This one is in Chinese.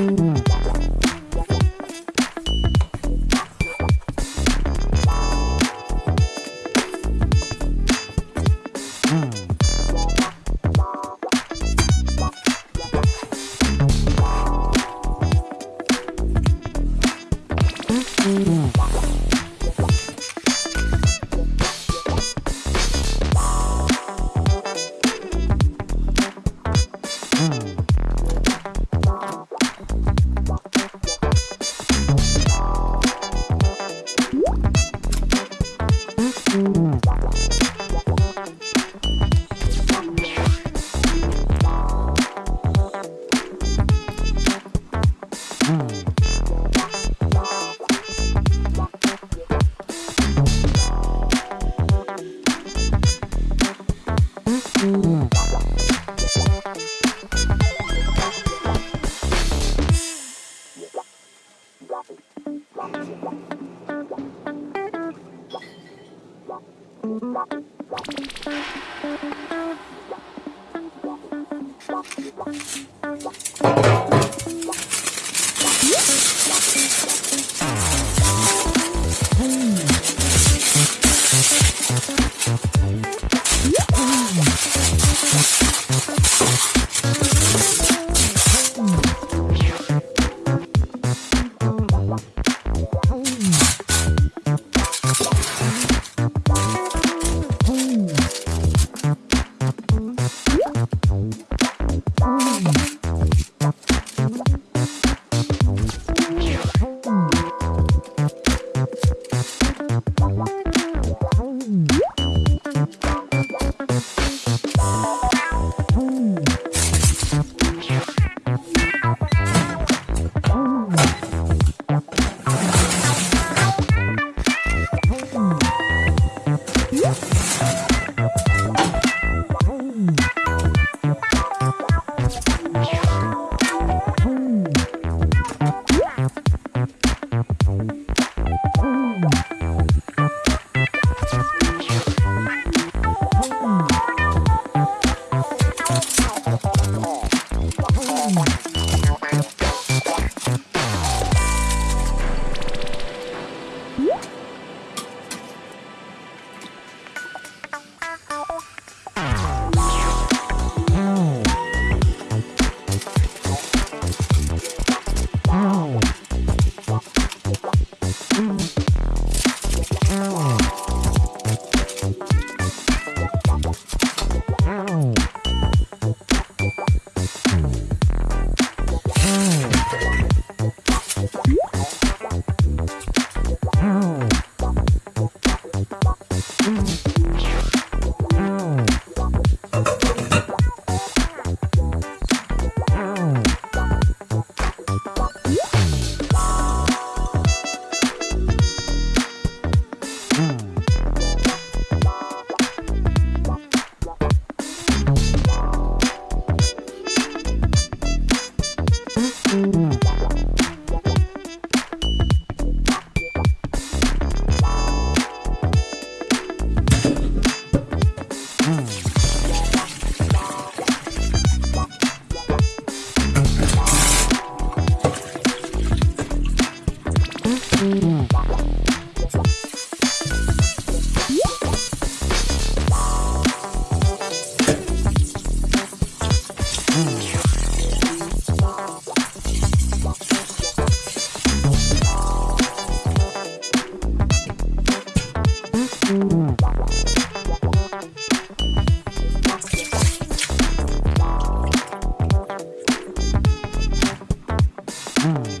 Thank you. Bye.